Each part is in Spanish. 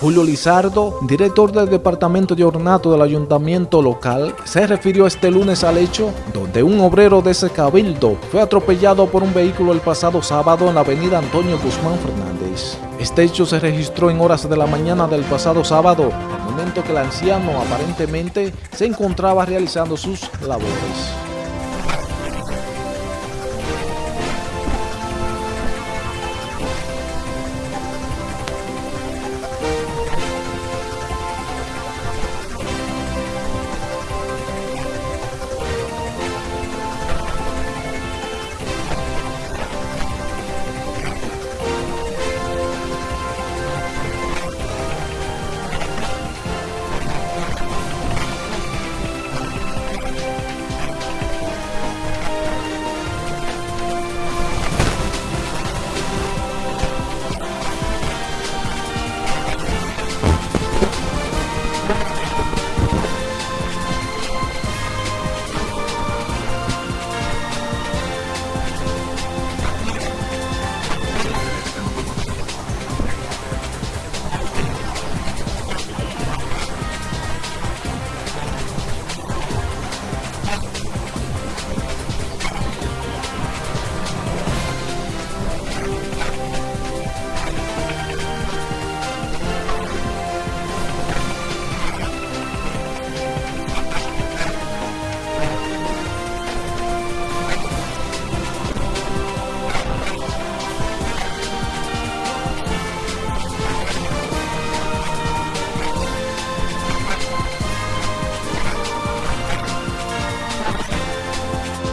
Julio Lizardo, director del Departamento de Ornato del Ayuntamiento local, se refirió este lunes al hecho donde un obrero de ese cabildo fue atropellado por un vehículo el pasado sábado en la avenida Antonio Guzmán Fernández. Este hecho se registró en horas de la mañana del pasado sábado, al momento que el anciano aparentemente se encontraba realizando sus labores.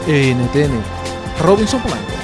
NTN, Robinson Blanco.